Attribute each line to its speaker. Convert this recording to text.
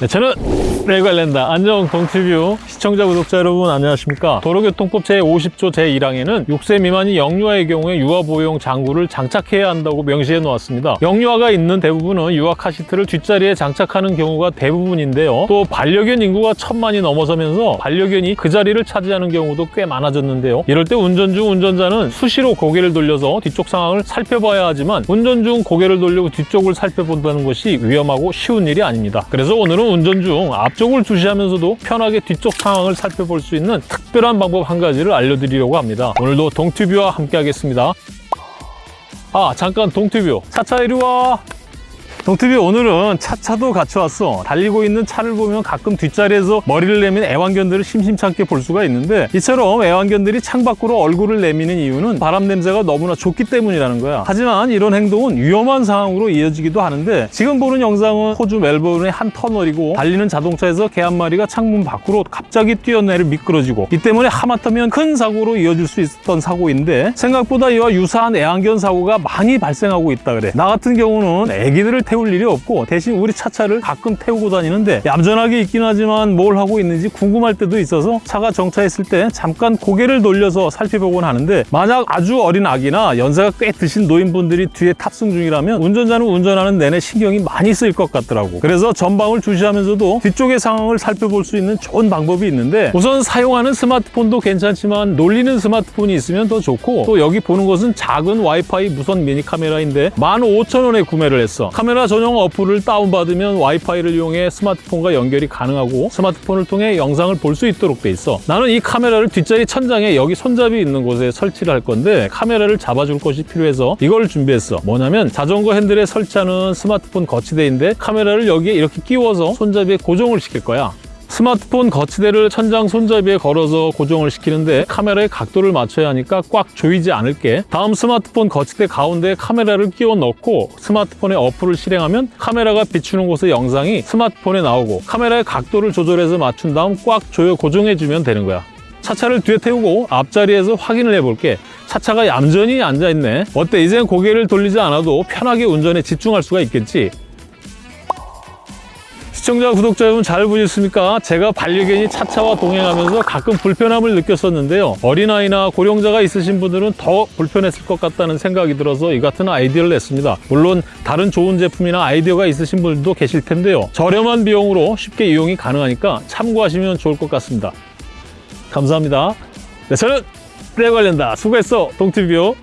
Speaker 1: 네, 저는 레관련다. 안녕 동티뷰. 시청자 구독자 여러분 안녕하십니까? 도로교통법 제50조 제1항에는 6세 미만이 영유아의 경우에 유아 보호용 장구를 장착해야 한다고 명시해 놓았습니다. 영유아가 있는 대부분은 유아 카시트를 뒷자리에 장착하는 경우가 대부분인데요. 또 반려견 인구가 천만이 넘어서면서 반려견이 그 자리를 차지하는 경우도 꽤 많아졌는데요. 이럴 때 운전 중 운전자는 수시로 고개를 돌려서 뒤쪽 상황을 살펴봐야 하지만 운전 중 고개를 돌리고 뒤쪽을 살펴본다는 것이 위험하고 쉬운 일이 아닙니다. 그래서 오늘은 운전 중 앞쪽을 주시하면서도 편하게 뒤쪽 상황을 살펴볼 수 있는 특별한 방법 한 가지를 알려드리려고 합니다. 오늘도 동튜뷰와 함께 하겠습니다. 아 잠깐 동튜뷰 차차 이리 와 동티비 오늘은 차차도 같이 왔어. 달리고 있는 차를 보면 가끔 뒷자리에서 머리를 내민 애완견들을 심심찮게 볼 수가 있는데 이처럼 애완견들이 창밖으로 얼굴을 내미는 이유는 바람 냄새가 너무나 좋기 때문이라는 거야. 하지만 이런 행동은 위험한 상황으로 이어지기도 하는데 지금 보는 영상은 호주 멜버른의 한 터널이고 달리는 자동차에서 개 한 마리가 창문 밖으로 갑자기 뛰어내려 미끄러지고 이 때문에 하마터면 큰 사고로 이어질 수 있었던 사고인데 생각보다 이와 유사한 애완견 사고가 많이 발생하고 있다 그래. 나 같은 경우는 애기들을 태울 일이 없고 대신 우리 차차를 가끔 태우고 다니는데 얌전하게 있긴 하지만 뭘 하고 있는지 궁금할 때도 있어서 차가 정차했을 때 잠깐 고개를 돌려서 살펴보곤 하는데 만약 아주 어린 아기나 연세가 꽤 드신 노인분들이 뒤에 탑승 중이라면 운전자는 운전하는 내내 신경이 많이 쓰일 것 같더라고. 그래서 전방을 주시하면서도 뒤쪽의 상황을 살펴볼 수 있는 좋은 방법이 있는데 우선 사용하는 스마트폰도 괜찮지만 놀리는 스마트폰이 있으면 더 좋고 또 여기 보는 것은 작은 와이파이 무선 미니 카메라인데 15,000원에 구매를 했어. 카메라 전용 어플을 다운받으면 와이파이를 이용해 스마트폰과 연결이 가능하고 스마트폰을 통해 영상을 볼 수 있도록 돼 있어. 나는 이 카메라를 뒷자리 천장에 여기 손잡이 있는 곳에 설치를 할 건데 카메라를 잡아줄 것이 필요해서 이걸 준비했어. 뭐냐면 자전거 핸들에 설치하는 스마트폰 거치대인데 카메라를 여기에 이렇게 끼워서 손잡이에 고정을 시킬 거야 스마트폰 거치대를 천장 손잡이에 걸어서 고정을 시키는데 카메라의 각도를 맞춰야 하니까 꽉 조이지 않을게. 다음 스마트폰 거치대 가운데에 카메라를 끼워 넣고 스마트폰에 어플을 실행하면 카메라가 비추는 곳의 영상이 스마트폰에 나오고 카메라의 각도를 조절해서 맞춘 다음 꽉 조여 고정해주면 되는 거야. 차차를 뒤에 태우고 앞자리에서 확인을 해볼게. 차차가 얌전히 앉아있네. 어때? 이젠 고개를 돌리지 않아도 편하게 운전에 집중할 수가 있겠지 시청자, 구독자 여러분 잘 보셨습니까? 제가 반려견이 차차와 동행하면서 가끔 불편함을 느꼈었는데요. 어린아이나 고령자가 있으신 분들은 더 불편했을 것 같다는 생각이 들어서 이 같은 아이디어를 냈습니다. 물론 다른 좋은 제품이나 아이디어가 있으신 분들도 계실 텐데요. 저렴한 비용으로 쉽게 이용이 가능하니까 참고하시면 좋을 것 같습니다. 감사합니다. 네, 저는 때 관련다. 수고했어, 동티뷰.